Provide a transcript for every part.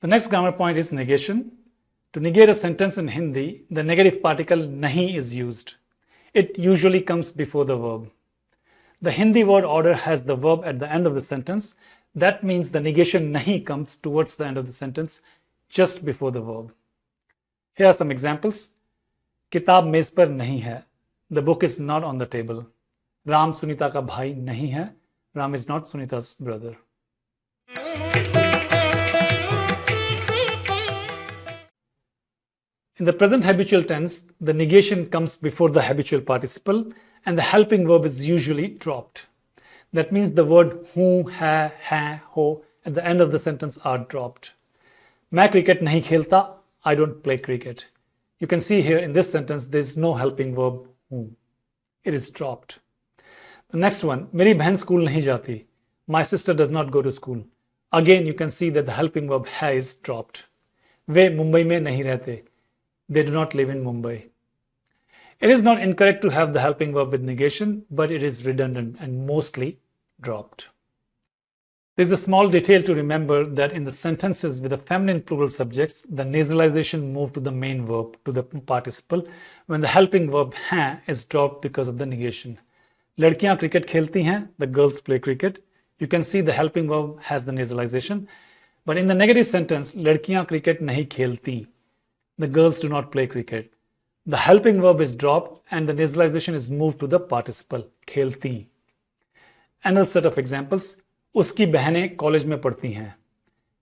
The next grammar point is negation. To negate a sentence in Hindi, the negative particle nahi is used. It usually comes before the verb. The Hindi word order has the verb at the end of the sentence. That means the negation nahi comes towards the end of the sentence, just before the verb. Here are some examples. Kitab mez par nahi hai. The book is not on the table. Ram Sunita ka bhai nahi hai. Ram is not Sunita's brother. In the present habitual tense, the negation comes before the habitual participle and the helping verb is usually dropped. That means the word who, ha, ha, ho at the end of the sentence are dropped. मैं cricket नहीं खेलता, I don't play cricket. You can see here in this sentence, there's no helping verb who. It is dropped. The next one, मेरी बहन school नहीं जाती. My sister does not go to school. Again, you can see that the helping verb has is dropped. वे मुंबई में नहीं रहते. They do not live in Mumbai. It is not incorrect to have the helping verb with negation, but it is redundant and mostly dropped. There's a small detail to remember that in the sentences with the feminine plural subjects, the nasalization moved to the main verb, to the participle, when the helping verb ha is dropped because of the negation. Ladkiyan cricket khelti hain, the girls play cricket. You can see the helping verb has the nasalization. But in the negative sentence, ladkiyan cricket nahi khelti, the girls do not play cricket. The helping verb is dropped and the nasalization is moved to the participle, khelti. Another set of examples. Uski behne college mein padhti hain.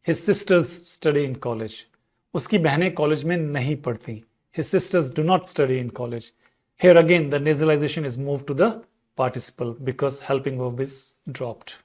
His sisters study in college. Uski behne college mein nahi padhti. His sisters do not study in college. Here again, the nasalization is moved to the participle because helping verb is dropped.